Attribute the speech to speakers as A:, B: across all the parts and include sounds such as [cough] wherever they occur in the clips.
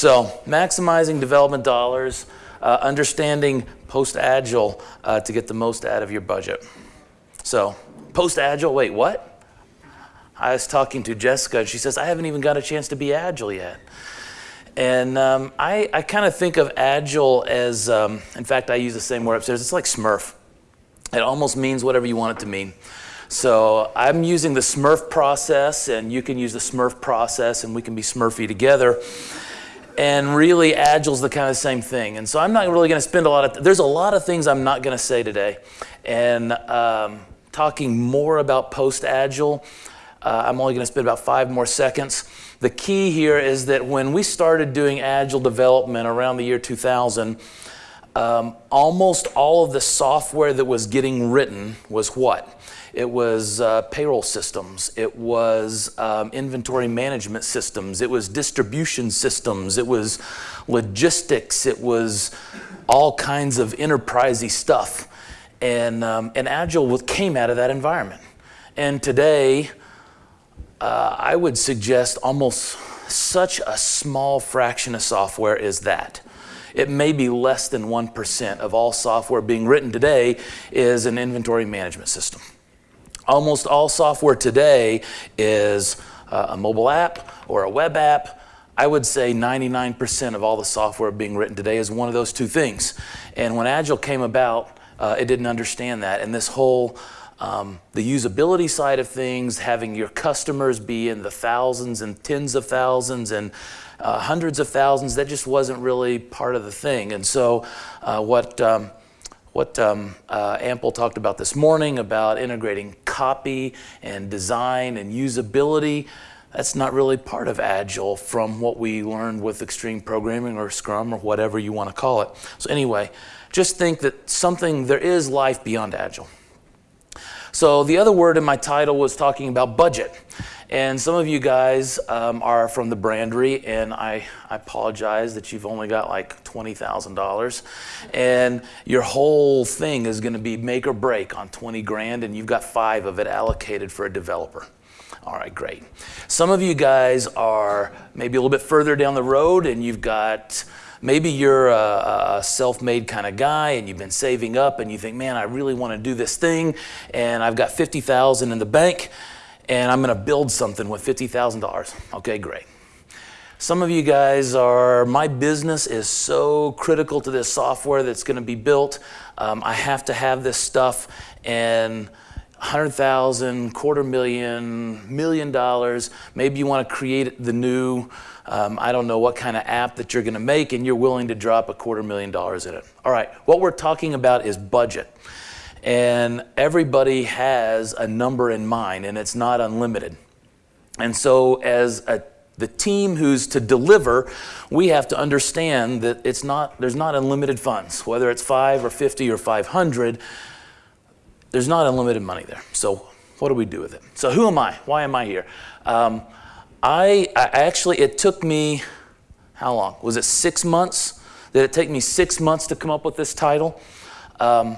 A: So maximizing development dollars, uh, understanding post-agile uh, to get the most out of your budget. So post-agile, wait, what? I was talking to Jessica, and she says, I haven't even got a chance to be agile yet. And um, I, I kind of think of agile as, um, in fact, I use the same word upstairs. It's like Smurf. It almost means whatever you want it to mean. So I'm using the Smurf process, and you can use the Smurf process, and we can be Smurfy together. And really, Agile's the kind of same thing. And so I'm not really going to spend a lot of, there's a lot of things I'm not going to say today. And um, talking more about post-Agile, uh, I'm only going to spend about five more seconds. The key here is that when we started doing Agile development around the year 2000, um, almost all of the software that was getting written was what? It was uh, payroll systems. It was um, inventory management systems. It was distribution systems. It was logistics. It was all kinds of enterprisey stuff. And, um, and Agile came out of that environment. And today, uh, I would suggest almost such a small fraction of software is that. It may be less than 1% of all software being written today is an inventory management system. Almost all software today is uh, a mobile app or a web app. I would say 99% of all the software being written today is one of those two things. And when Agile came about, uh, it didn't understand that. And this whole um, the usability side of things, having your customers be in the thousands and tens of thousands and uh, hundreds of thousands, that just wasn't really part of the thing. And so uh, what, um, what um, uh, Ample talked about this morning about integrating copy and design and usability, that's not really part of Agile from what we learned with extreme programming or Scrum or whatever you want to call it. So anyway, just think that something, there is life beyond Agile. So the other word in my title was talking about budget. And some of you guys um, are from the brandery, and I, I apologize that you've only got like $20,000. And your whole thing is going to be make or break on 20 grand, and you've got five of it allocated for a developer. All right, great. Some of you guys are maybe a little bit further down the road, and you've got Maybe you're a, a self-made kind of guy and you've been saving up and you think, man, I really want to do this thing and I've got 50,000 in the bank and I'm going to build something with $50,000. Okay, great. Some of you guys are, my business is so critical to this software that's going to be built. Um, I have to have this stuff and 100,000, quarter million, million dollars. Maybe you want to create the new um, I don't know what kind of app that you're going to make, and you're willing to drop a quarter million dollars in it. All right, what we're talking about is budget. And everybody has a number in mind, and it's not unlimited. And so, as a, the team who's to deliver, we have to understand that it's not, there's not unlimited funds, whether it's five or 50 or 500, there's not unlimited money there. So, what do we do with it? So, who am I? Why am I here? Um, I, I actually, it took me, how long? Was it six months? Did it take me six months to come up with this title? Um,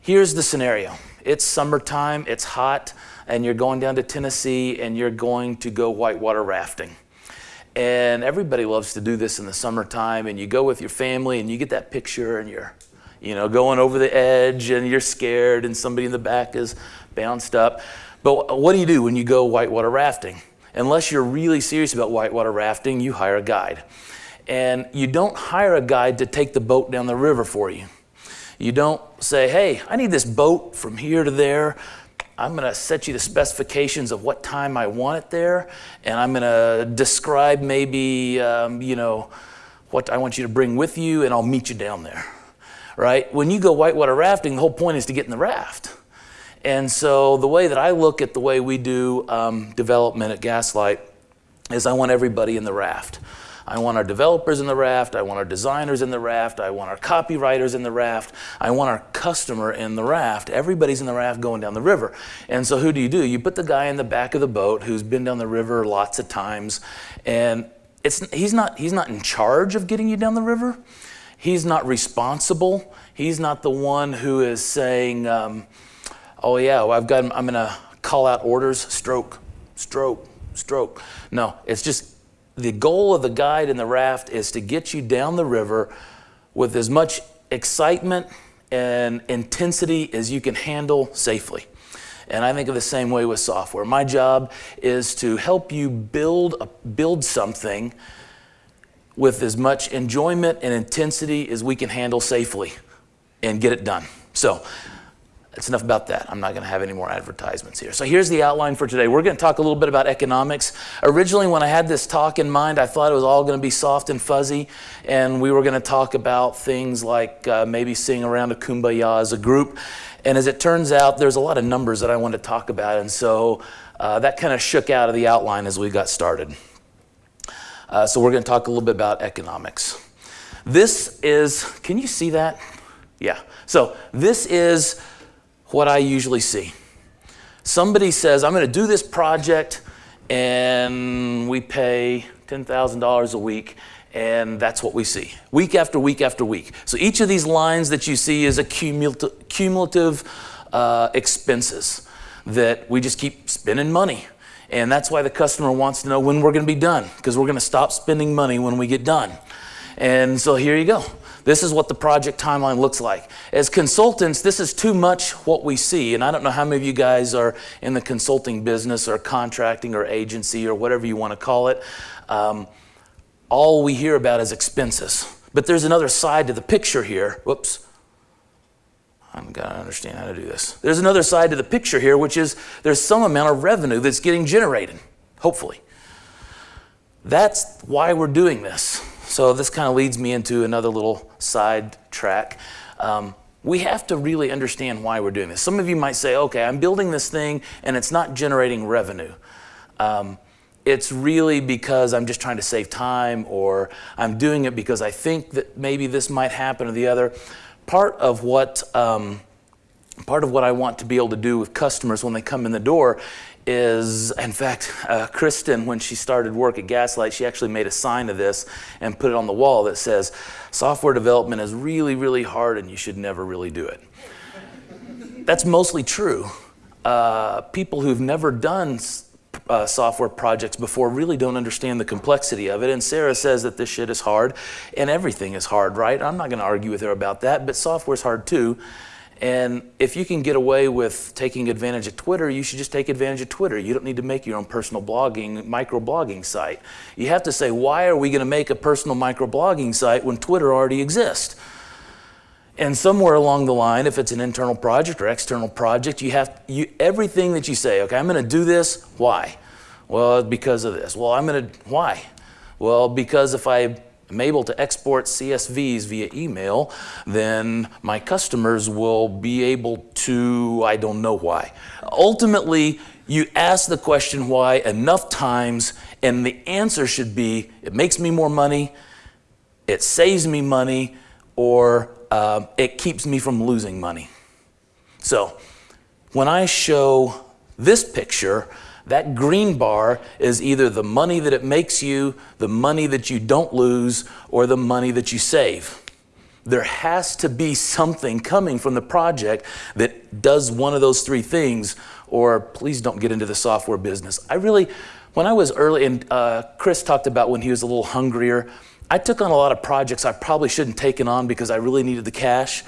A: here's the scenario. It's summertime, it's hot, and you're going down to Tennessee and you're going to go whitewater rafting. And everybody loves to do this in the summertime and you go with your family and you get that picture and you're you know, going over the edge and you're scared and somebody in the back is bounced up. But what do you do when you go whitewater rafting? Unless you're really serious about whitewater rafting, you hire a guide. And you don't hire a guide to take the boat down the river for you. You don't say, hey, I need this boat from here to there. I'm going to set you the specifications of what time I want it there, and I'm going to describe maybe, um, you know, what I want you to bring with you, and I'll meet you down there. Right? When you go whitewater rafting, the whole point is to get in the raft. And so the way that I look at the way we do um, development at Gaslight is I want everybody in the raft. I want our developers in the raft. I want our designers in the raft. I want our copywriters in the raft. I want our customer in the raft. Everybody's in the raft going down the river. And so who do you do? You put the guy in the back of the boat who's been down the river lots of times. And it's, he's, not, he's not in charge of getting you down the river. He's not responsible. He's not the one who is saying, um, oh yeah, well, I've got, I'm gonna call out orders, stroke, stroke, stroke. No, it's just the goal of the guide and the raft is to get you down the river with as much excitement and intensity as you can handle safely. And I think of the same way with software. My job is to help you build, a, build something with as much enjoyment and intensity as we can handle safely and get it done. So that's enough about that. I'm not going to have any more advertisements here. So here's the outline for today. We're going to talk a little bit about economics. Originally, when I had this talk in mind, I thought it was all going to be soft and fuzzy, and we were going to talk about things like uh, maybe sing around a kumbaya as a group. And as it turns out, there's a lot of numbers that I wanted to talk about, and so uh, that kind of shook out of the outline as we got started. Uh, so we're going to talk a little bit about economics. This is, can you see that? Yeah. So this is what I usually see. Somebody says, I'm going to do this project, and we pay $10,000 a week, and that's what we see week after week after week. So each of these lines that you see is a cumulative, cumulative uh, expenses that we just keep spending money. And that's why the customer wants to know when we're going to be done, because we're going to stop spending money when we get done. And so here you go. This is what the project timeline looks like. As consultants, this is too much what we see. And I don't know how many of you guys are in the consulting business or contracting or agency or whatever you want to call it. Um, all we hear about is expenses. But there's another side to the picture here. Whoops. I've got to understand how to do this. There's another side to the picture here, which is there's some amount of revenue that's getting generated, hopefully. That's why we're doing this. So this kind of leads me into another little side track. Um, we have to really understand why we're doing this. Some of you might say, okay, I'm building this thing and it's not generating revenue. Um, it's really because I'm just trying to save time or I'm doing it because I think that maybe this might happen or the other. Part of what um, part of what I want to be able to do with customers when they come in the door is, in fact, [laughs] uh, Kristen, when she started work at Gaslight, she actually made a sign of this and put it on the wall that says, software development is really, really hard and you should never really do it. That's mostly true. Uh, people who've never done uh, software projects before really don't understand the complexity of it. And Sarah says that this shit is hard and everything is hard, right? I'm not going to argue with her about that, but software's hard too. And if you can get away with taking advantage of Twitter, you should just take advantage of Twitter. You don't need to make your own personal blogging, microblogging site. You have to say, why are we going to make a personal microblogging site when Twitter already exists? And somewhere along the line, if it's an internal project or external project, you have you, everything that you say, okay, I'm going to do this. Why? Well, because of this. Well, I'm going to, why? Well, because if I am able to export CSVs via email, then my customers will be able to, I don't know why. Ultimately, you ask the question why enough times, and the answer should be it makes me more money, it saves me money, or uh, it keeps me from losing money. So, when I show this picture, that green bar is either the money that it makes you, the money that you don't lose, or the money that you save. There has to be something coming from the project that does one of those three things, or please don't get into the software business. I really, when I was early, and uh, Chris talked about when he was a little hungrier, I took on a lot of projects I probably shouldn't have taken on because I really needed the cash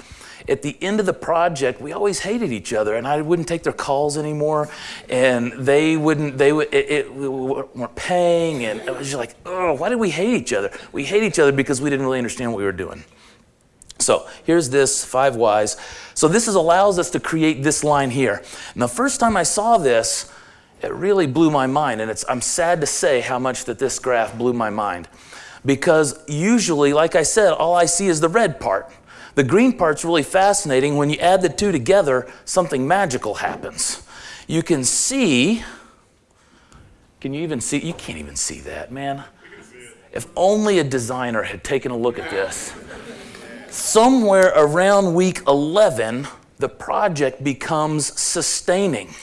A: at the end of the project, we always hated each other, and I wouldn't take their calls anymore, and they wouldn't, they would, it, it, we weren't paying, and it was just like, oh, why did we hate each other? We hate each other because we didn't really understand what we were doing. So here's this five whys. So this is, allows us to create this line here. And the first time I saw this, it really blew my mind, and it's, I'm sad to say how much that this graph blew my mind. Because usually, like I said, all I see is the red part. The green part's really fascinating. When you add the two together, something magical happens. You can see, can you even see? You can't even see that, man. If only a designer had taken a look at this. Somewhere around week 11, the project becomes sustaining.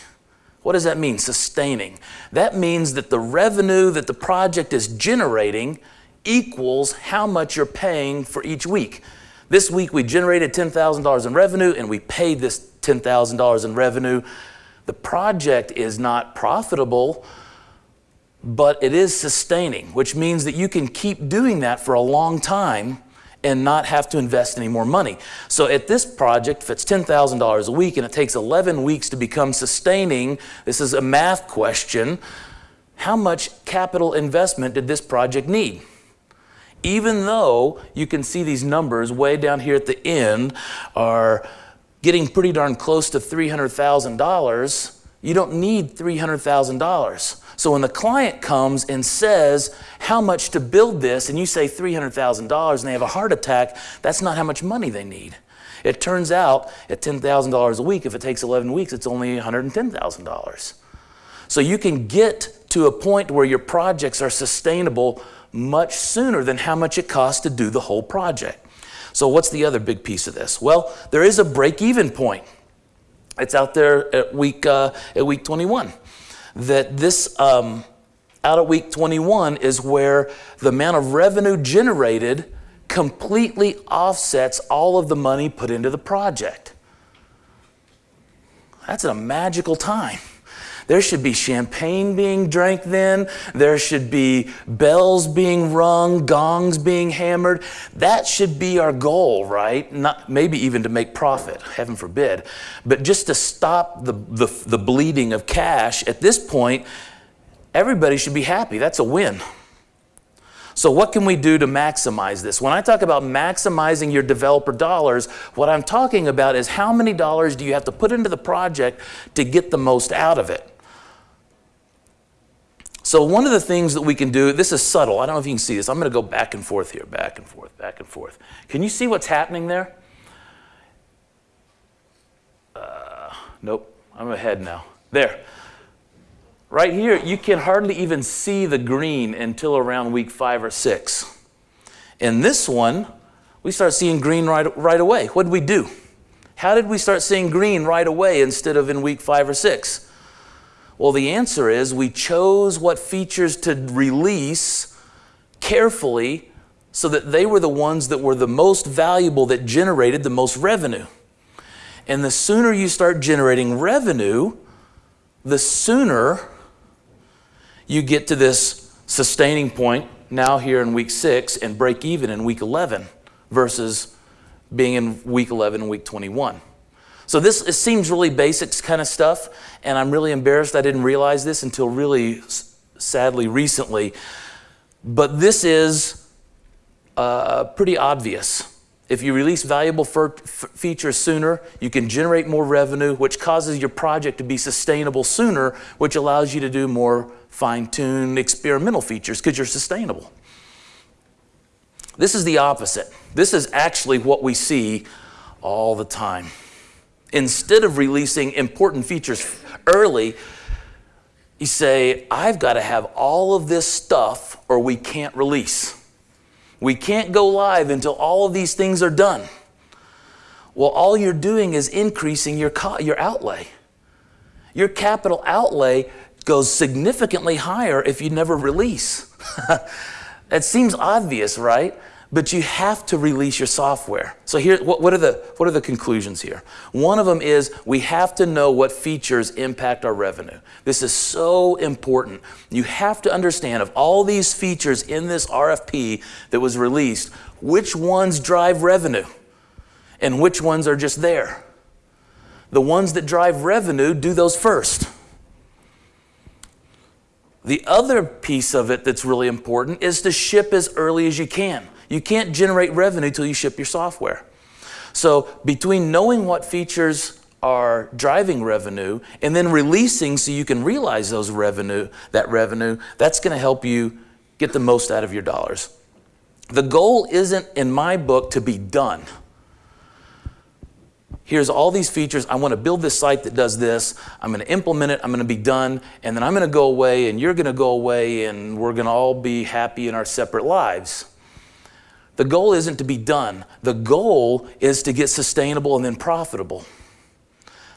A: What does that mean, sustaining? That means that the revenue that the project is generating equals how much you're paying for each week. This week we generated $10,000 in revenue and we paid this $10,000 in revenue. The project is not profitable, but it is sustaining, which means that you can keep doing that for a long time and not have to invest any more money. So at this project, if it's $10,000 a week and it takes 11 weeks to become sustaining, this is a math question, how much capital investment did this project need? Even though you can see these numbers way down here at the end are getting pretty darn close to $300,000, you don't need $300,000. So when the client comes and says how much to build this, and you say $300,000 and they have a heart attack, that's not how much money they need. It turns out at $10,000 a week, if it takes 11 weeks, it's only $110,000. So you can get to a point where your projects are sustainable much sooner than how much it costs to do the whole project. So what's the other big piece of this? Well, there is a break-even point. It's out there at week, uh, at week 21 that this um, out of week 21 is where the amount of revenue generated completely offsets all of the money put into the project. That's a magical time. There should be champagne being drank then. There should be bells being rung, gongs being hammered. That should be our goal, right? Not maybe even to make profit, heaven forbid, but just to stop the, the, the bleeding of cash. At this point, everybody should be happy. That's a win. So what can we do to maximize this? When I talk about maximizing your developer dollars, what I'm talking about is how many dollars do you have to put into the project to get the most out of it? So one of the things that we can do, this is subtle. I don't know if you can see this. I'm going to go back and forth here, back and forth, back and forth. Can you see what's happening there? Uh, nope, I'm ahead now. There. Right here, you can hardly even see the green until around week five or six. In this one, we start seeing green right, right away. What did we do? How did we start seeing green right away instead of in week five or six? Well, the answer is we chose what features to release carefully so that they were the ones that were the most valuable that generated the most revenue. And the sooner you start generating revenue, the sooner you get to this sustaining point now here in week six and break even in week 11 versus being in week 11 and week 21. So this it seems really basic kind of stuff, and I'm really embarrassed I didn't realize this until really sadly recently. But this is uh, pretty obvious. If you release valuable features sooner, you can generate more revenue, which causes your project to be sustainable sooner, which allows you to do more fine-tuned experimental features because you're sustainable. This is the opposite. This is actually what we see all the time instead of releasing important features early, you say, I've got to have all of this stuff or we can't release. We can't go live until all of these things are done. Well, all you're doing is increasing your, your outlay. Your capital outlay goes significantly higher if you never release. [laughs] that seems obvious, right? But you have to release your software. So here, what, what, are the, what are the conclusions here? One of them is we have to know what features impact our revenue. This is so important. You have to understand of all these features in this RFP that was released, which ones drive revenue and which ones are just there. The ones that drive revenue, do those first. The other piece of it that's really important is to ship as early as you can. You can't generate revenue till you ship your software. So between knowing what features are driving revenue and then releasing so you can realize those revenue, that revenue, that's going to help you get the most out of your dollars. The goal isn't in my book to be done. Here's all these features. I want to build this site that does this. I'm going to implement it. I'm going to be done. And then I'm going to go away and you're going to go away and we're going to all be happy in our separate lives. The goal isn't to be done. The goal is to get sustainable and then profitable.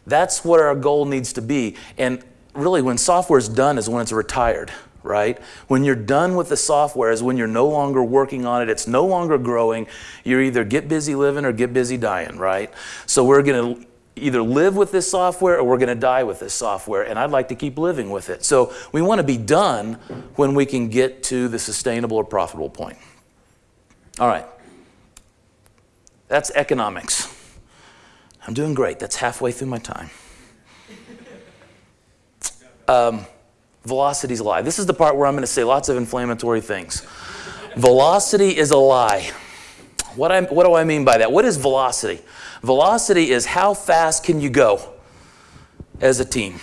A: That's what our goal needs to be. And really, when software is done is when it's retired, right? When you're done with the software is when you're no longer working on it. It's no longer growing. You're either get busy living or get busy dying, right? So we're going to either live with this software or we're going to die with this software, and I'd like to keep living with it. So we want to be done when we can get to the sustainable or profitable point. All right. That's economics. I'm doing great. That's halfway through my time. Um, velocity's a lie. This is the part where I'm going to say lots of inflammatory things. velocity is a lie. What, I, what do I mean by that? What is velocity? Velocity is how fast can you go as a team?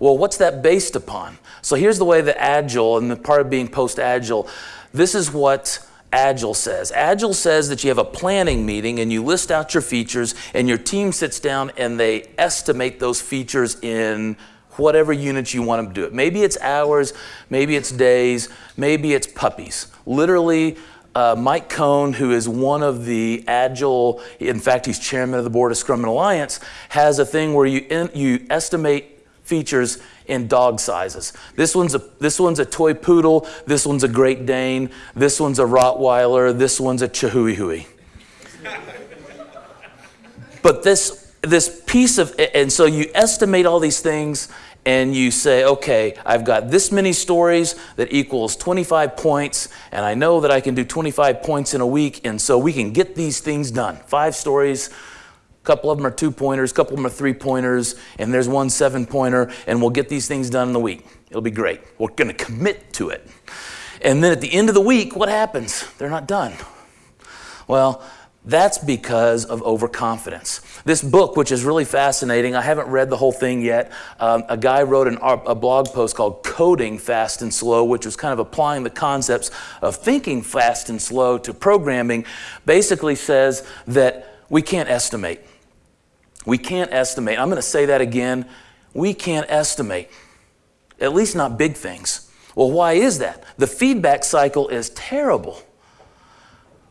A: Well, what's that based upon? So here's the way the Agile and the part of being post-Agile, this is what Agile says. Agile says that you have a planning meeting and you list out your features and your team sits down and they estimate those features in whatever units you want them to do it. Maybe it's hours, maybe it's days, maybe it's puppies. Literally, uh, Mike Cohn, who is one of the Agile, in fact, he's chairman of the board of Scrum and Alliance, has a thing where you, in, you estimate features in dog sizes. This one's, a, this one's a toy poodle, this one's a Great Dane, this one's a Rottweiler, this one's a Chihuahua. [laughs] but this, this piece of, and so you estimate all these things and you say, okay, I've got this many stories that equals 25 points, and I know that I can do 25 points in a week, and so we can get these things done. Five stories, couple of them are two pointers, a couple of them are three pointers, and there's one seven pointer, and we'll get these things done in a week. It'll be great. We're going to commit to it. And then at the end of the week, what happens? They're not done. Well, that's because of overconfidence. This book, which is really fascinating, I haven't read the whole thing yet. Um, a guy wrote an, a blog post called Coding Fast and Slow, which was kind of applying the concepts of thinking fast and slow to programming, basically says that we can't estimate. We can't estimate. I'm going to say that again. We can't estimate, at least not big things. Well, why is that? The feedback cycle is terrible.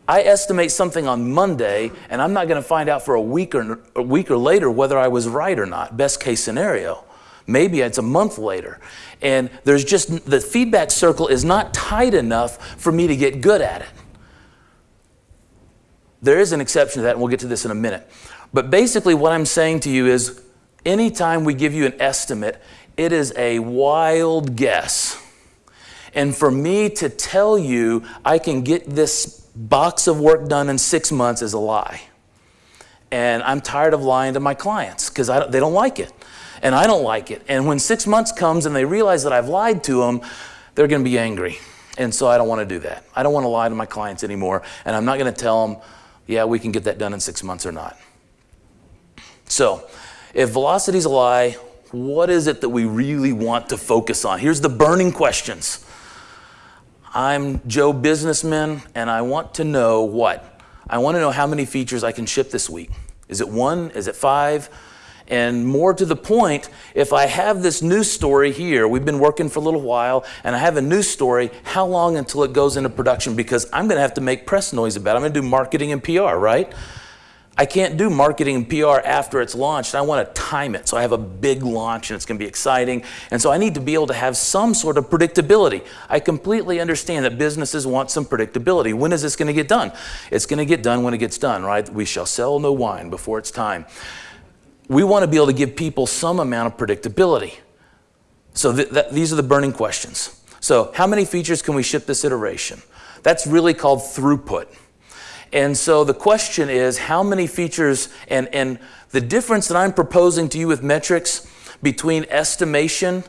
A: I estimate something on Monday, and I'm not going to find out for a week or a week or later whether I was right or not. Best case scenario. Maybe it's a month later. And there's just the feedback circle is not tight enough for me to get good at it. There is an exception to that, and we'll get to this in a minute. But basically, what I'm saying to you is anytime we give you an estimate, it is a wild guess. And for me to tell you I can get this box of work done in six months is a lie. And I'm tired of lying to my clients because they don't like it. And I don't like it. And when six months comes and they realize that I've lied to them, they're going to be angry. And so I don't want to do that. I don't want to lie to my clients anymore. And I'm not going to tell them, yeah, we can get that done in six months or not. So if velocity is a lie, what is it that we really want to focus on? Here's the burning questions. I'm Joe Businessman and I want to know what? I want to know how many features I can ship this week. Is it one? Is it five? And more to the point, if I have this news story here, we've been working for a little while, and I have a news story, how long until it goes into production? Because I'm going to have to make press noise about it. I'm going to do marketing and PR, right? I can't do marketing and PR after it's launched. I want to time it. So I have a big launch and it's going to be exciting. And so I need to be able to have some sort of predictability. I completely understand that businesses want some predictability. When is this going to get done? It's going to get done when it gets done, right? We shall sell no wine before it's time. We want to be able to give people some amount of predictability. So th th these are the burning questions. So how many features can we ship this iteration? That's really called throughput. And so the question is how many features and, and the difference that I'm proposing to you with metrics between estimation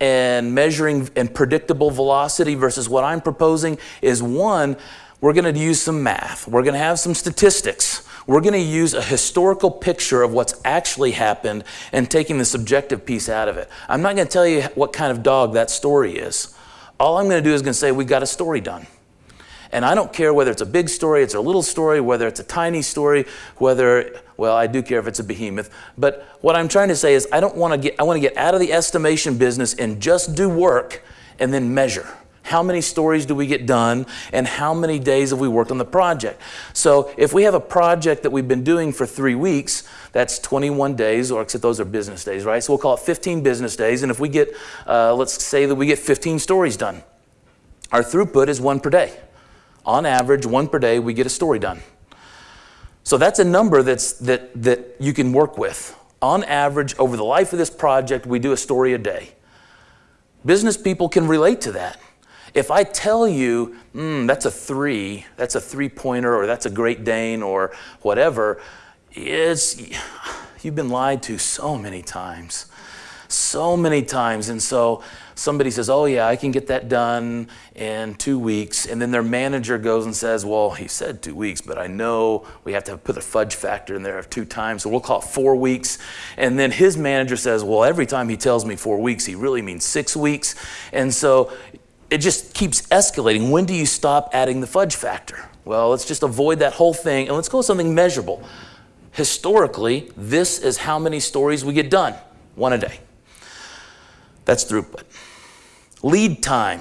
A: and measuring and predictable velocity versus what I'm proposing is one, we're going to use some math. We're going to have some statistics. We're going to use a historical picture of what's actually happened and taking the subjective piece out of it. I'm not going to tell you what kind of dog that story is. All I'm going to do is going to say we got a story done. And I don't care whether it's a big story, it's a little story, whether it's a tiny story, whether, well, I do care if it's a behemoth. But what I'm trying to say is I don't want to get, I want to get out of the estimation business and just do work and then measure. How many stories do we get done and how many days have we worked on the project? So if we have a project that we've been doing for three weeks, that's 21 days, or except those are business days, right? So we'll call it 15 business days. And if we get, uh, let's say that we get 15 stories done, our throughput is one per day. On average, one per day, we get a story done. So that's a number that's, that, that you can work with. On average, over the life of this project, we do a story a day. Business people can relate to that. If I tell you, mm, that's a three, that's a three pointer, or that's a Great Dane, or whatever, it's, you've been lied to so many times. So many times. And so somebody says, oh yeah, I can get that done in two weeks. And then their manager goes and says, well, he said two weeks, but I know we have to put a fudge factor in there of two times. So we'll call it four weeks. And then his manager says, well, every time he tells me four weeks, he really means six weeks. And so it just keeps escalating. When do you stop adding the fudge factor? Well, let's just avoid that whole thing and let's go with something measurable. Historically, this is how many stories we get done, one a day. That's throughput. Lead time.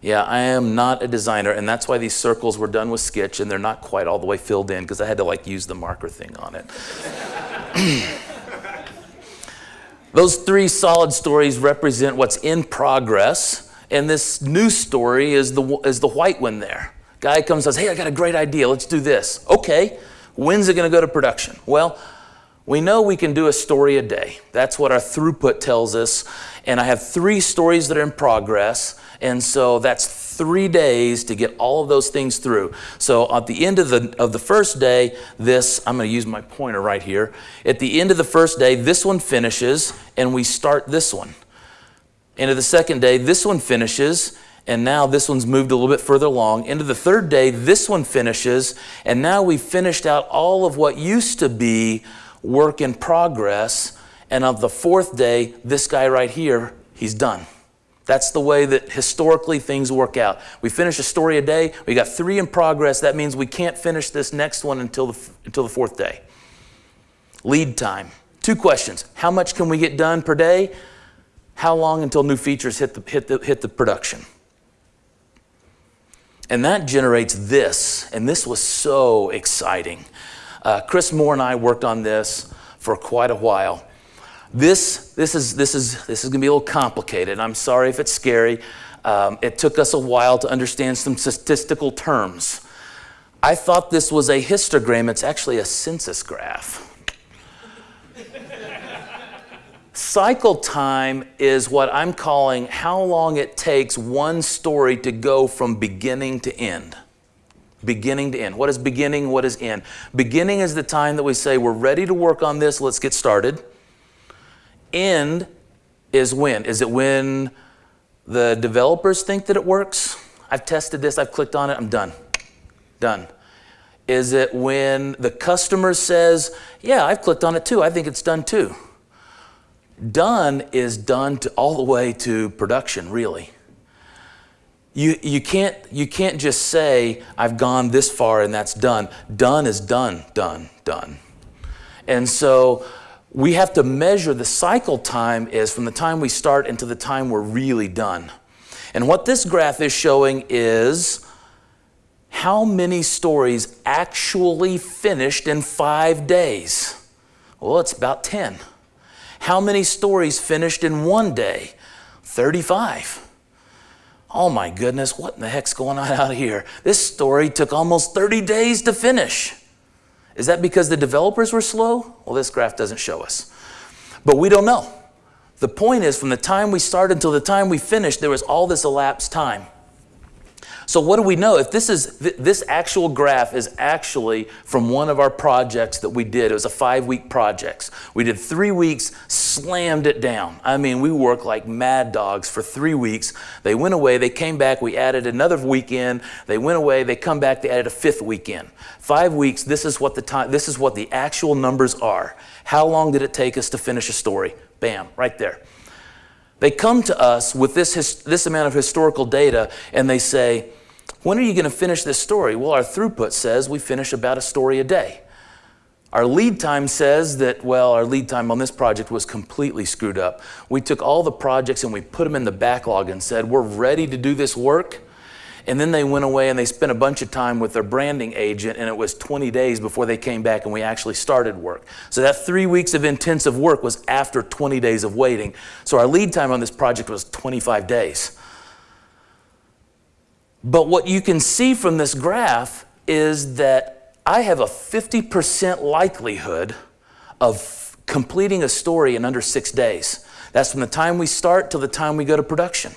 A: Yeah, I am not a designer, and that's why these circles were done with Sketch, and they're not quite all the way filled in because I had to like use the marker thing on it. [clears throat] Those three solid stories represent what's in progress, and this new story is the, is the white one there. Guy comes and says, hey, I got a great idea, let's do this. Okay, when's it gonna go to production? Well, we know we can do a story a day. That's what our throughput tells us. And I have three stories that are in progress. And so that's three days to get all of those things through. So at the end of the, of the first day, this, I'm going to use my pointer right here. At the end of the first day, this one finishes and we start this one. End of the second day, this one finishes and now this one's moved a little bit further along. Into the third day, this one finishes and now we've finished out all of what used to be work in progress. And of the fourth day, this guy right here, he's done. That's the way that historically things work out. We finish a story a day, we got three in progress. That means we can't finish this next one until the, until the fourth day. Lead time. Two questions. How much can we get done per day? How long until new features hit the, hit the, hit the production? And that generates this, and this was so exciting. Uh, Chris Moore and I worked on this for quite a while. This, this is, this is, this is going to be a little complicated. I'm sorry if it's scary. Um, it took us a while to understand some statistical terms. I thought this was a histogram. It's actually a census graph. Cycle time is what I'm calling how long it takes one story to go from beginning to end. Beginning to end. What is beginning? What is end? Beginning is the time that we say, we're ready to work on this, let's get started end is when? Is it when the developers think that it works? I've tested this, I've clicked on it, I'm done. Done. Is it when the customer says, yeah, I've clicked on it too, I think it's done too? Done is done to all the way to production, really. You, you, can't, you can't just say, I've gone this far and that's done. Done is done, done, done. And so we have to measure the cycle time is from the time we start until the time we're really done. And what this graph is showing is how many stories actually finished in five days. Well, it's about 10. How many stories finished in one day? 35. Oh my goodness, what in the heck's going on [laughs] out here? This story took almost 30 days to finish. Is that because the developers were slow? Well, this graph doesn't show us. But we don't know. The point is, from the time we started until the time we finished, there was all this elapsed time. So what do we know? If this is this actual graph is actually from one of our projects that we did. It was a five-week project. We did three weeks, slammed it down. I mean, we worked like mad dogs for three weeks. They went away, they came back, we added another weekend. They went away, they come back, they added a fifth weekend. Five weeks, this is what the time, this is what the actual numbers are. How long did it take us to finish a story? Bam, right there. They come to us with this, this amount of historical data and they say, when are you going to finish this story? Well, our throughput says we finish about a story a day. Our lead time says that, well, our lead time on this project was completely screwed up. We took all the projects and we put them in the backlog and said, we're ready to do this work. And then they went away and they spent a bunch of time with their branding agent and it was 20 days before they came back and we actually started work. So that three weeks of intensive work was after 20 days of waiting. So our lead time on this project was 25 days. But what you can see from this graph is that I have a 50% likelihood of completing a story in under six days. That's from the time we start till the time we go to production.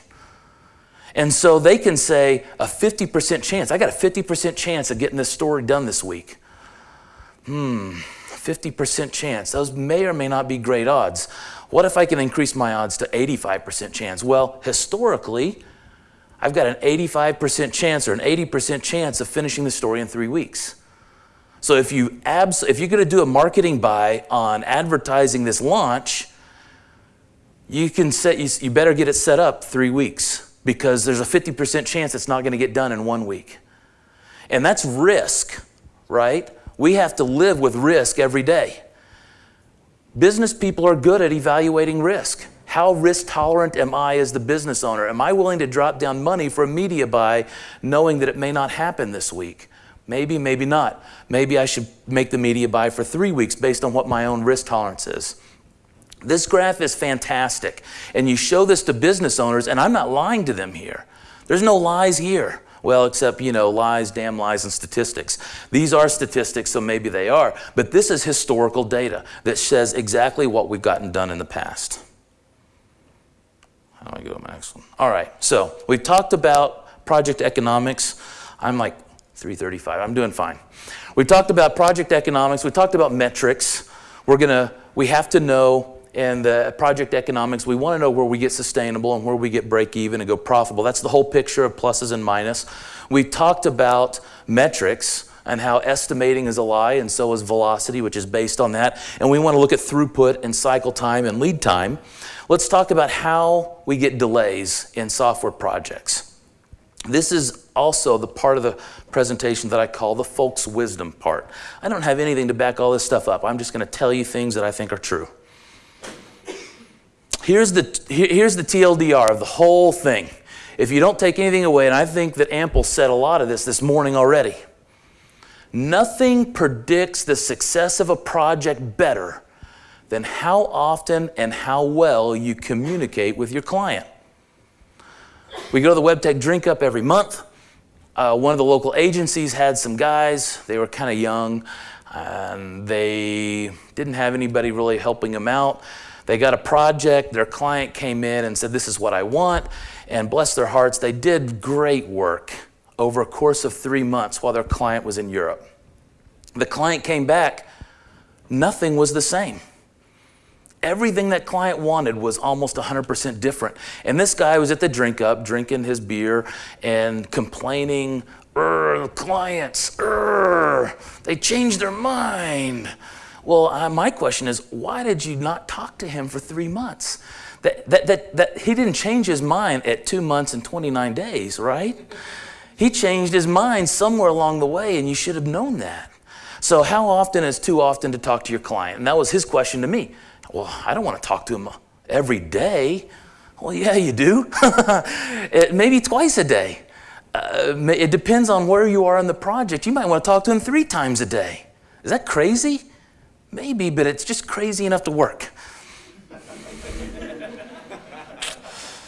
A: And so they can say a 50% chance. I got a 50% chance of getting this story done this week. Hmm, 50% chance. Those may or may not be great odds. What if I can increase my odds to 85% chance? Well, historically, I've got an 85% chance or an 80% chance of finishing the story in three weeks. So if you abs- if you're going to do a marketing buy on advertising this launch, you can set you, you better get it set up three weeks because there's a 50% chance it's not going to get done in one week. And that's risk, right? We have to live with risk every day. Business people are good at evaluating risk. How risk tolerant am I as the business owner? Am I willing to drop down money for a media buy knowing that it may not happen this week? Maybe, maybe not. Maybe I should make the media buy for three weeks based on what my own risk tolerance is. This graph is fantastic. And you show this to business owners, and I'm not lying to them here. There's no lies here. Well, except, you know, lies, damn lies, and statistics. These are statistics, so maybe they are. But this is historical data that says exactly what we've gotten done in the past. How do I go to my next one? All right, so we've talked about project economics. I'm like 335, I'm doing fine. We talked about project economics, we talked about metrics. We're gonna, we have to know in the project economics, we want to know where we get sustainable and where we get break even and go profitable. That's the whole picture of pluses and minus. We talked about metrics and how estimating is a lie and so is velocity, which is based on that. And we want to look at throughput and cycle time and lead time. Let's talk about how we get delays in software projects. This is also the part of the presentation that I call the folks' wisdom part. I don't have anything to back all this stuff up. I'm just going to tell you things that I think are true. Here's the, here's the TLDR of the whole thing. If you don't take anything away, and I think that Ample said a lot of this this morning already, nothing predicts the success of a project better than how often and how well you communicate with your client. We go to the WebTech drink up every month. Uh, one of the local agencies had some guys, they were kind of young, and they didn't have anybody really helping them out. They got a project, their client came in and said, This is what I want. And bless their hearts, they did great work over a course of three months while their client was in Europe. The client came back, nothing was the same. Everything that client wanted was almost 100% different. And this guy was at the drink up, drinking his beer and complaining, clients, they changed their mind. Well, uh, my question is, why did you not talk to him for three months? That, that, that, that he didn't change his mind at two months and 29 days, right? He changed his mind somewhere along the way, and you should have known that. So, how often is too often to talk to your client? And that was his question to me. Well, I don't want to talk to him every day. Well, yeah, you do. [laughs] Maybe twice a day. Uh, it depends on where you are in the project. You might want to talk to him three times a day. Is that crazy? Maybe, but it's just crazy enough to work. [laughs]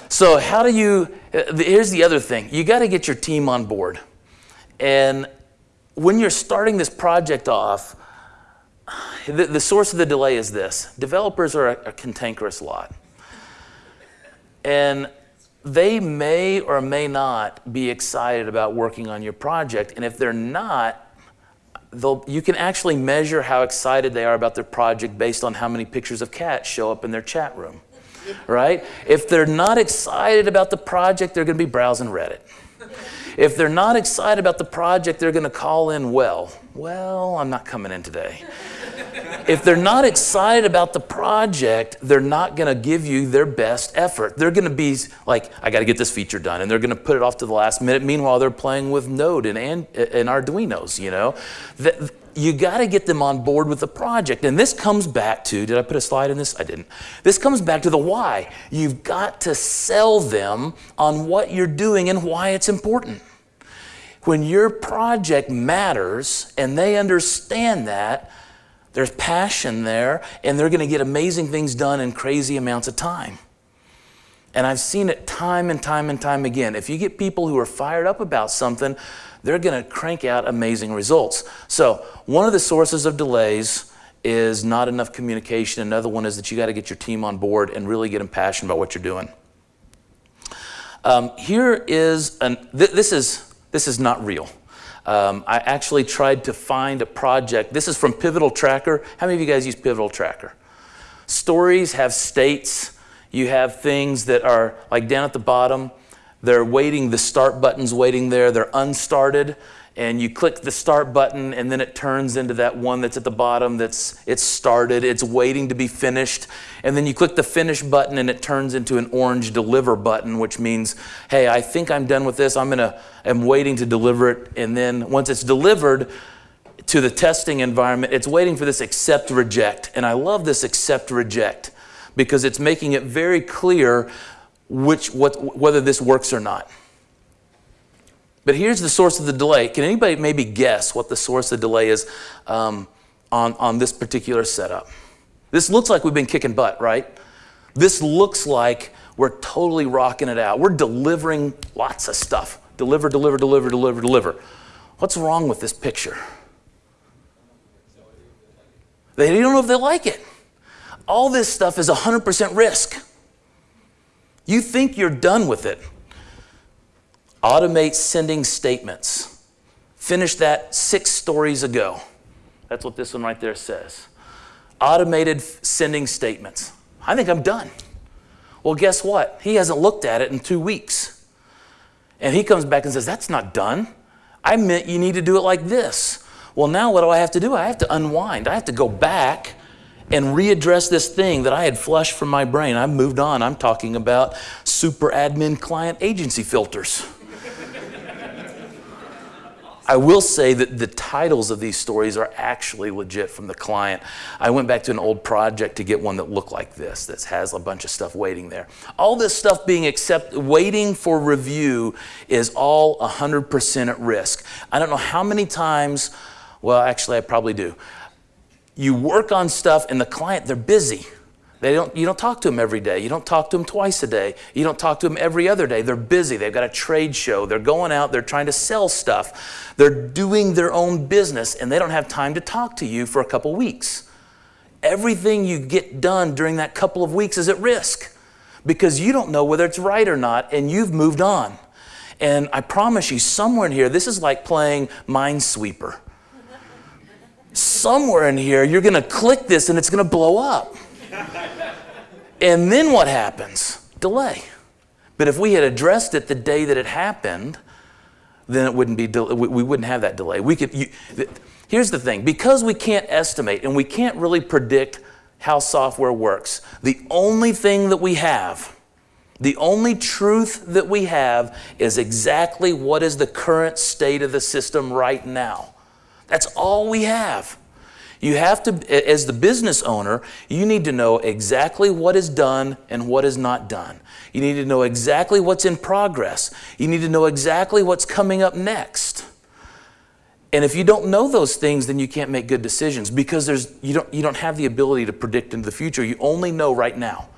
A: so, how do you? Uh, here's the other thing you got to get your team on board. And when you're starting this project off, the, the source of the delay is this developers are a, a cantankerous lot. And they may or may not be excited about working on your project. And if they're not, you can actually measure how excited they are about their project based on how many pictures of cats show up in their chat room, [laughs] right? If they're not excited about the project, they're going to be browsing Reddit. If they're not excited about the project, they're going to call in, well, well, I'm not coming in today if they're not excited about the project, they're not going to give you their best effort. They're going to be like, I got to get this feature done, and they're going to put it off to the last minute. Meanwhile, they're playing with Node and, and, and Arduinos, you know. The, you got to get them on board with the project. And this comes back to, did I put a slide in this? I didn't. This comes back to the why. You've got to sell them on what you're doing and why it's important. When your project matters and they understand that, there's passion there, and they're going to get amazing things done in crazy amounts of time. And I've seen it time and time and time again. If you get people who are fired up about something, they're going to crank out amazing results. So one of the sources of delays is not enough communication. Another one is that you got to get your team on board and really get them passionate about what you're doing. Um, here is, an, th this is, this is not real. Um, I actually tried to find a project. This is from Pivotal Tracker. How many of you guys use Pivotal Tracker? Stories have states. You have things that are like down at the bottom. They're waiting, the start button's waiting there. They're unstarted and you click the start button and then it turns into that one that's at the bottom that's it's started it's waiting to be finished. And then you click the finish button and it turns into an orange deliver button which means hey i think i'm done with this. I'm gonna i'm waiting to deliver it. And then once it's delivered to the testing environment it's waiting for this accept reject. And i love this accept reject because it's making it very clear which what whether this works or not but here's the source of the delay. Can anybody maybe guess what the source of the delay is um, on, on this particular setup? This looks like we've been kicking butt, right? This looks like we're totally rocking it out. We're delivering lots of stuff. Deliver, deliver, deliver, deliver, deliver. What's wrong with this picture? They don't know if they like it. All this stuff is 100% risk. You think you're done with it. Automate sending statements. Finished that six stories ago. That's what this one right there says. Automated sending statements. I think I'm done. Well, guess what? He hasn't looked at it in two weeks. And he comes back and says, That's not done. I meant you need to do it like this. Well, now what do I have to do? I have to unwind. I have to go back and readdress this thing that I had flushed from my brain. I've moved on. I'm talking about super admin client agency filters. I will say that the titles of these stories are actually legit from the client. I went back to an old project to get one that looked like this, that has a bunch of stuff waiting there. All this stuff being accept, waiting for review is all 100% at risk. I don't know how many times, well, actually, I probably do. You work on stuff and the client, they're busy. They don't, you don't talk to them every day. You don't talk to them twice a day. You don't talk to them every other day. They're busy. They've got a trade show. They're going out. They're trying to sell stuff. They're doing their own business, and they don't have time to talk to you for a couple weeks. Everything you get done during that couple of weeks is at risk because you don't know whether it's right or not, and you've moved on. And I promise you, somewhere in here, this is like playing Minesweeper. Somewhere in here, you're going to click this and it's going to blow up. And then what happens? Delay. But if we had addressed it the day that it happened, then it wouldn't be, we wouldn't have that delay. We could, you, here's the thing, because we can't estimate and we can't really predict how software works, the only thing that we have, the only truth that we have is exactly what is the current state of the system right now. That's all we have. You have to, as the business owner, you need to know exactly what is done and what is not done. You need to know exactly what's in progress. You need to know exactly what's coming up next. And if you don't know those things, then you can't make good decisions because there's, you, don't, you don't have the ability to predict into the future. You only know right now.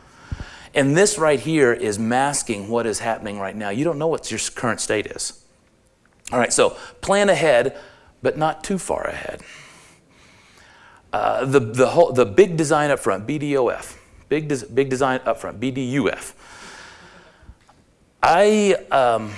A: And this right here is masking what is happening right now. You don't know what your current state is. All right, so plan ahead, but not too far ahead. Uh, the, the, whole, the big design up front, BDOF, big, des big design up front, BDUF. I, um,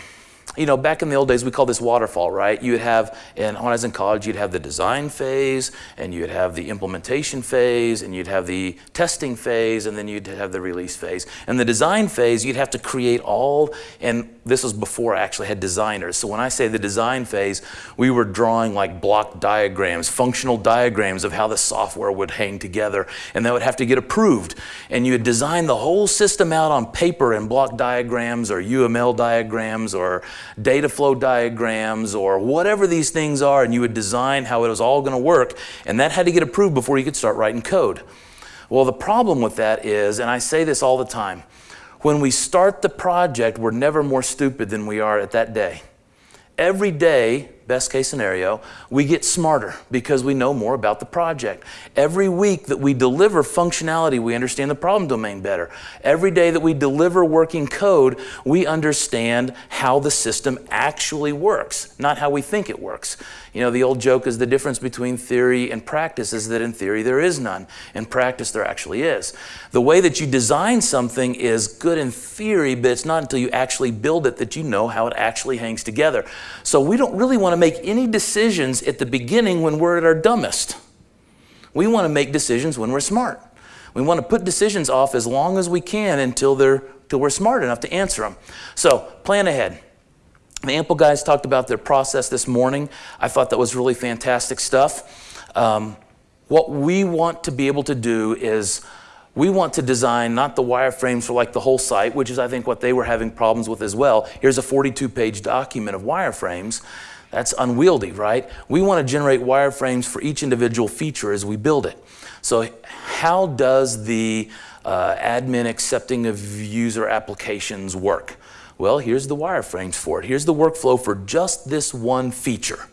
A: you know, back in the old days, we called this waterfall, right? You would have, and when I was in college, you'd have the design phase, and you'd have the implementation phase, and you'd have the testing phase, and then you'd have the release phase. And the design phase, you'd have to create all, and this was before I actually had designers. So when I say the design phase, we were drawing like block diagrams, functional diagrams of how the software would hang together, and that would have to get approved. And you would design the whole system out on paper in block diagrams or UML diagrams or data flow diagrams or whatever these things are, and you would design how it was all going to work, and that had to get approved before you could start writing code. Well, the problem with that is, and I say this all the time, when we start the project, we're never more stupid than we are at that day. Every day, best case scenario, we get smarter because we know more about the project. Every week that we deliver functionality, we understand the problem domain better. Every day that we deliver working code, we understand how the system actually works, not how we think it works. You know, the old joke is the difference between theory and practice is that in theory there is none. In practice there actually is. The way that you design something is good in theory, but it's not until you actually build it that you know how it actually hangs together. So we don't really want to make any decisions at the beginning when we're at our dumbest. We want to make decisions when we're smart. We want to put decisions off as long as we can until, they're, until we're smart enough to answer them. So plan ahead. The Ample guys talked about their process this morning. I thought that was really fantastic stuff. Um, what we want to be able to do is we want to design not the wireframes for like the whole site, which is I think what they were having problems with as well. Here's a 42 page document of wireframes. That's unwieldy, right? We want to generate wireframes for each individual feature as we build it. So how does the uh, admin accepting of user applications work? Well, here's the wireframes for it. Here's the workflow for just this one feature.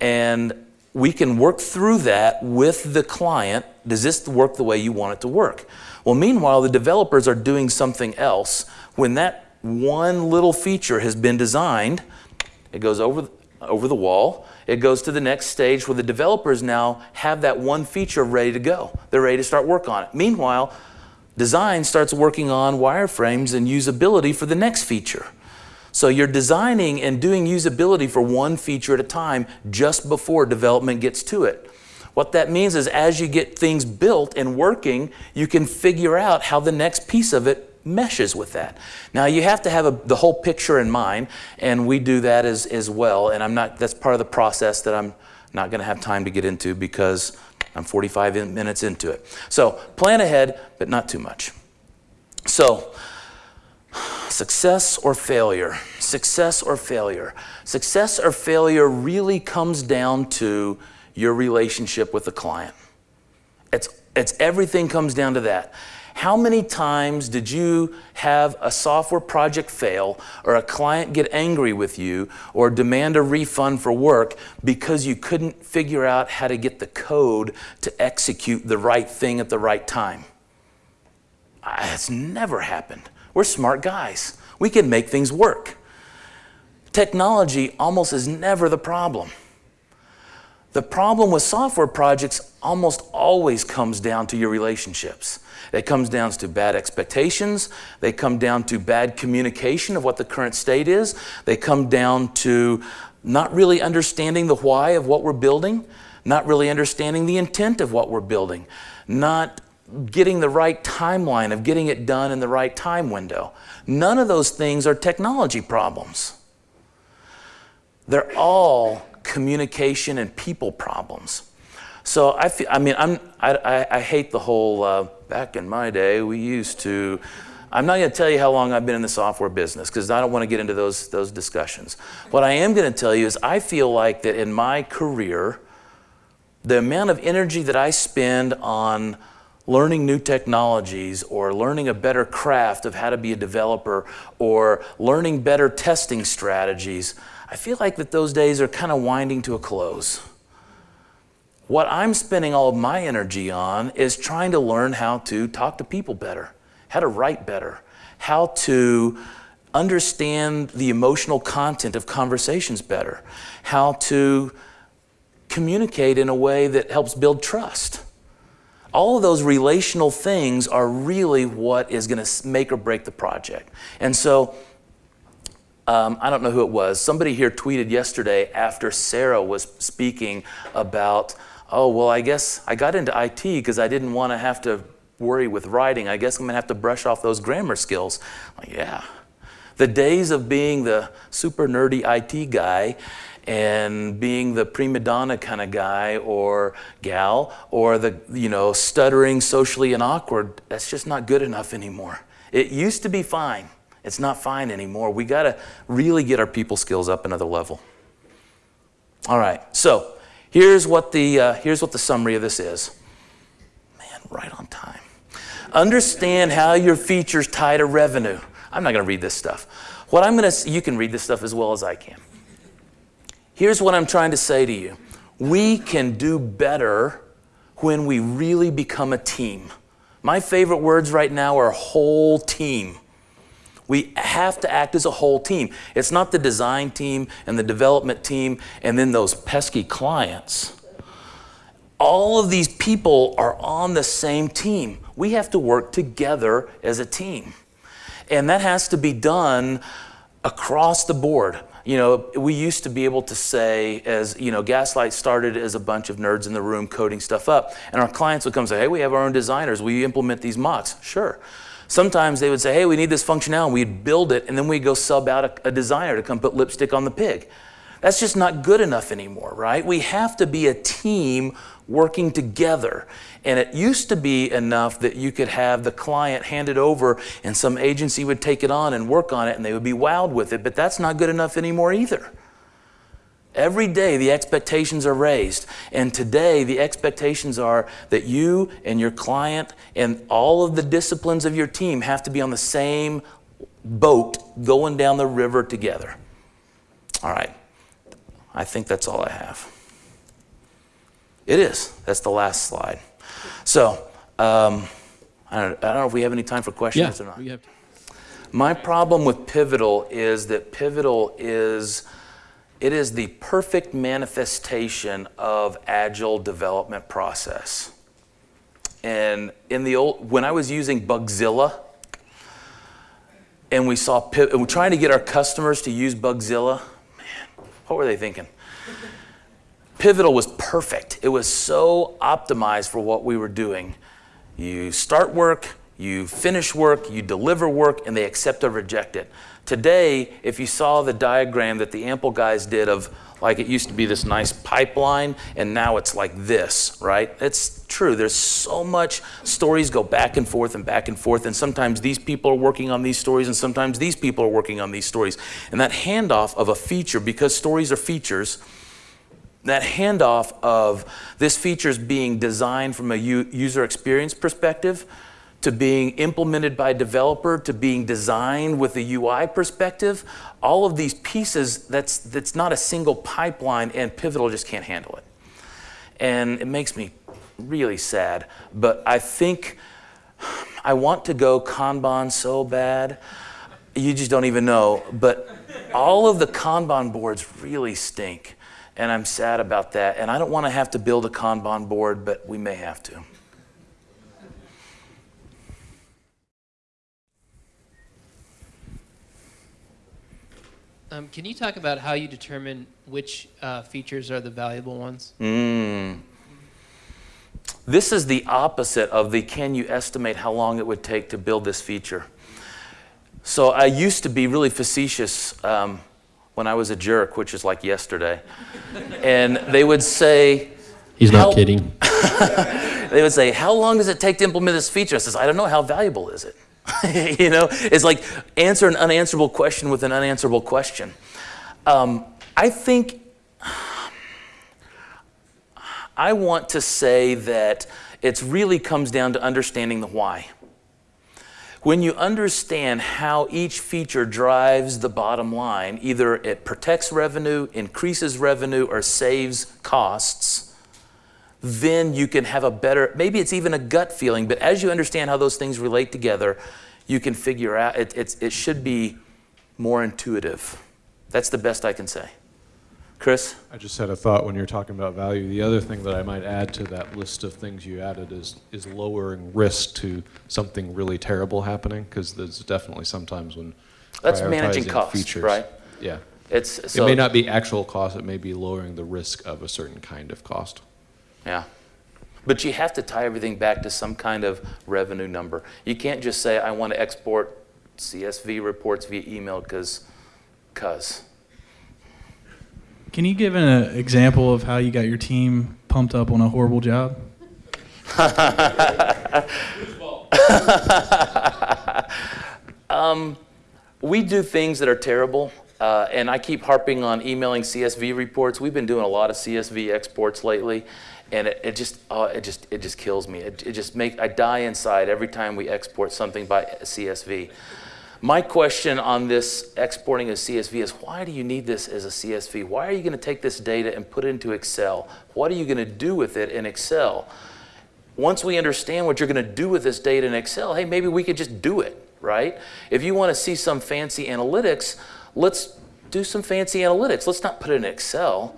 A: And we can work through that with the client. Does this work the way you want it to work? Well, meanwhile, the developers are doing something else. When that one little feature has been designed, it goes over, over the wall. It goes to the next stage where the developers now have that one feature ready to go. They're ready to start work on it. Meanwhile, Design starts working on wireframes and usability for the next feature. So you're designing and doing usability for one feature at a time just before development gets to it. What that means is as you get things built and working, you can figure out how the next piece of it meshes with that. Now you have to have a, the whole picture in mind, and we do that as, as well, and I'm not, that's part of the process that I'm not gonna have time to get into because I'm 45 minutes into it. So plan ahead, but not too much. So success or failure, success or failure. Success or failure really comes down to your relationship with the client. It's, it's everything comes down to that. How many times did you have a software project fail or a client get angry with you or demand a refund for work because you couldn't figure out how to get the code to execute the right thing at the right time? Ah, it's never happened. We're smart guys. We can make things work. Technology almost is never the problem. The problem with software projects almost always comes down to your relationships. It comes down to bad expectations. They come down to bad communication of what the current state is. They come down to not really understanding the why of what we're building, not really understanding the intent of what we're building, not getting the right timeline of getting it done in the right time window. None of those things are technology problems. They're all communication and people problems. So I feel, I mean, I'm, I, I, I hate the whole, uh, back in my day, we used to, I'm not going to tell you how long I've been in the software business because I don't want to get into those, those discussions. What I am going to tell you is I feel like that in my career, the amount of energy that I spend on learning new technologies or learning a better craft of how to be a developer or learning better testing strategies, I feel like that those days are kind of winding to a close. What I'm spending all of my energy on is trying to learn how to talk to people better, how to write better, how to understand the emotional content of conversations better, how to communicate in a way that helps build trust. All of those relational things are really what is going to make or break the project. And so, um, I don't know who it was. Somebody here tweeted yesterday after Sarah was speaking about oh, well, I guess I got into IT because I didn't want to have to worry with writing. I guess I'm going to have to brush off those grammar skills. Like, yeah. The days of being the super nerdy IT guy and being the prima donna kind of guy or gal or the, you know, stuttering socially and awkward, that's just not good enough anymore. It used to be fine. It's not fine anymore. We got to really get our people skills up another level. All right, so Here's what the, uh, here's what the summary of this is. Man, right on time. Understand how your features tie to revenue. I'm not going to read this stuff. What I'm going to, you can read this stuff as well as I can. Here's what I'm trying to say to you. We can do better when we really become a team. My favorite words right now are whole team. We have to act as a whole team. It's not the design team and the development team and then those pesky clients. All of these people are on the same team. We have to work together as a team. And that has to be done across the board. You know, we used to be able to say, as you know, Gaslight started as a bunch of nerds in the room coding stuff up, and our clients would come and say, hey, we have our own designers, We implement these mocks? Sure. Sometimes they would say, hey, we need this functionality, we'd build it, and then we'd go sub out a, a designer to come put lipstick on the pig. That's just not good enough anymore, right? We have to be a team working together. And it used to be enough that you could have the client hand it over and some agency would take it on and work on it and they would be wowed with it, but that's not good enough anymore either. Every day the expectations are raised. And today the expectations are that you and your client and all of the disciplines of your team have to be on the same boat going down the river together. All right. I think that's all I have. It is. That's the last slide. So, um, I, don't, I, don't, know if we have any time for questions
B: yeah,
A: or not.
B: We have
A: My problem with Pivotal is that Pivotal is it is the perfect manifestation of agile development process. And in the old, when I was using Bugzilla, and we saw, and we're trying to get our customers to use Bugzilla, man, what were they thinking? Pivotal was perfect. It was so optimized for what we were doing. You start work, you finish work, you deliver work, and they accept or reject it. Today, if you saw the diagram that the Ample guys did of like it used to be this nice pipeline and now it's like this, right? It's true. There's so much stories go back and forth and back and forth and sometimes these people are working on these stories and sometimes these people are working on these stories. And that handoff of a feature because stories are features that handoff of this feature is being designed from a user experience perspective to being implemented by a developer to being designed with a UI perspective, all of these pieces, that's, that's not a single pipeline and Pivotal just can't handle it. And it makes me really sad, but I think I want to go Kanban so bad, you just don't even know, but all of the Kanban boards really stink and I'm sad about that. And I don't want to have to build a Kanban board, but we may have to.
B: Um, can you talk about how you determine which uh, features are the valuable ones?
A: Mm. This is the opposite of the can you estimate how long it would take to build this feature. So I used to be really facetious. Um, when I was a jerk, which is like yesterday. [laughs] and they would say,
C: He's not kidding. [laughs]
A: they would say, how long does it take to implement this feature? I says, I don't know, how valuable is it? [laughs] you know, it's like answer an unanswerable question with an unanswerable question. Um, I think I want to say that it really comes down to understanding the why. When you understand how each feature drives the bottom line, either it protects revenue, increases revenue, or saves costs, then you can have a better, maybe it's even a gut feeling, but as you understand how those things relate together, you can figure out, it, it should be more intuitive. That's the best I can say. Chris?
D: I just had a thought when you're talking about value. The other thing that I might add to that list of things you added is, is lowering risk to something really terrible happening, because there's definitely sometimes when
A: That's managing costs,
D: features,
A: right?
D: Yeah.
A: It's, so,
D: it may not be actual cost, it may be lowering the risk of a certain kind of cost.
A: Yeah. But you have to tie everything back to some kind of revenue number. You can't just say, I want to export CSV reports via email because, because.
E: Can you give an example of how you got your team pumped up on a horrible job? [laughs]
A: um, we do things that are terrible, uh, and I keep harping on emailing CSV reports. We've been doing a lot of CSV exports lately, and it, it just uh, it just it just kills me. It, it just make I die inside every time we export something by CSV. My question on this exporting a CSV is why do you need this as a CSV? Why are you going to take this data and put it into Excel? What are you going to do with it in Excel? Once we understand what you're going to do with this data in Excel, hey, maybe we could just do it, right? If you want to see some fancy analytics, let's do some fancy analytics. Let's not put it in Excel.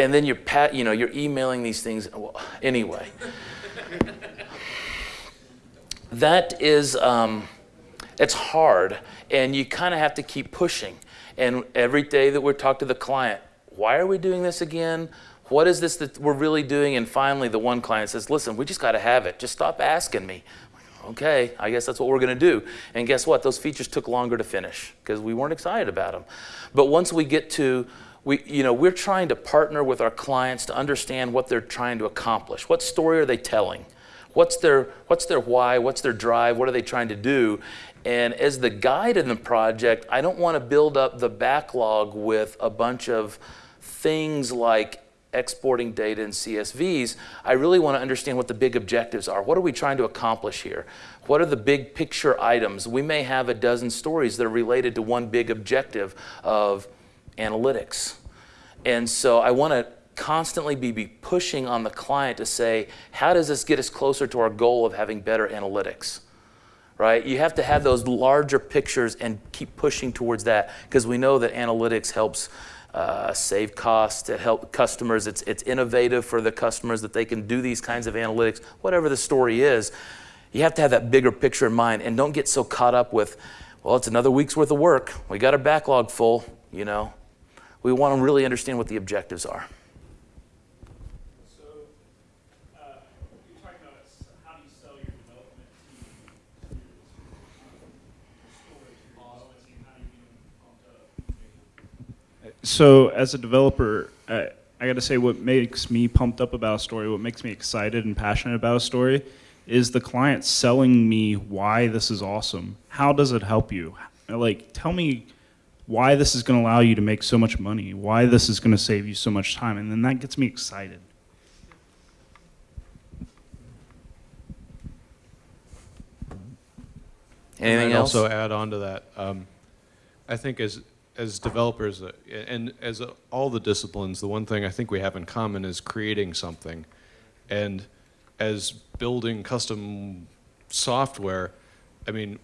A: And then you're pat, you know, you're emailing these things. Well, anyway, that is, um, it's hard, and you kind of have to keep pushing. And every day that we talk to the client, why are we doing this again? What is this that we're really doing? And finally, the one client says, listen, we just got to have it. Just stop asking me. Okay, I guess that's what we're going to do. And guess what? Those features took longer to finish because we weren't excited about them. But once we get to, we, you know, we're trying to partner with our clients to understand what they're trying to accomplish. What story are they telling? What's their, what's their why? What's their drive? What are they trying to do? And as the guide in the project, I don't want to build up the backlog with a bunch of things like exporting data in CSVs. I really want to understand what the big objectives are. What are we trying to accomplish here? What are the big picture items? We may have a dozen stories that are related to one big objective of analytics. And so I want to constantly be, be pushing on the client to say, how does this get us closer to our goal of having better analytics? Right? You have to have those larger pictures and keep pushing towards that because we know that analytics helps uh, save costs, it helps customers, it's, it's innovative for the customers that they can do these kinds of analytics, whatever the story is. You have to have that bigger picture in mind and don't get so caught up with, well, it's another week's worth of work. We got our backlog full, you know. We want to really understand what the objectives are.
C: So, uh, as a developer, uh, I got to say, what makes me pumped up about a story, what makes me excited and passionate about a story, is the client selling me why this is awesome. How does it help you? Like, tell me why this is going to allow you to make so much money, why this is going to save you so much time, and then that gets me excited.
A: Anything
D: I'd
A: else?
D: Also add on to that, um, I think as, as developers, uh, and as uh, all the disciplines, the one thing I think we have in common is creating something. And as building custom software, I mean,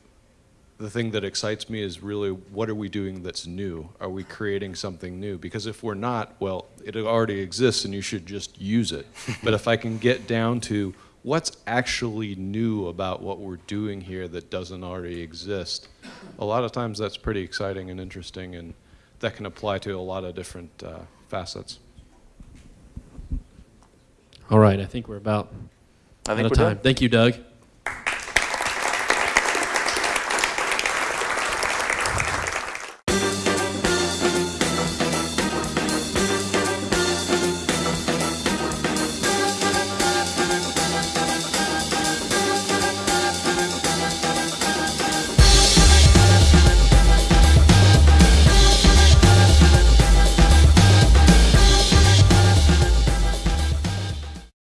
D: the thing that excites me is really what are we doing that's new? Are we creating something new? Because if we're not, well, it already exists and you should just use it. [laughs] but if I can get down to what's actually new about what we're doing here that doesn't already exist, a lot of times that's pretty exciting and interesting and that can apply to a lot of different uh, facets.
F: All right, I think we're about
A: I
F: out of
A: we're
F: time.
A: done.
F: Thank you, Doug.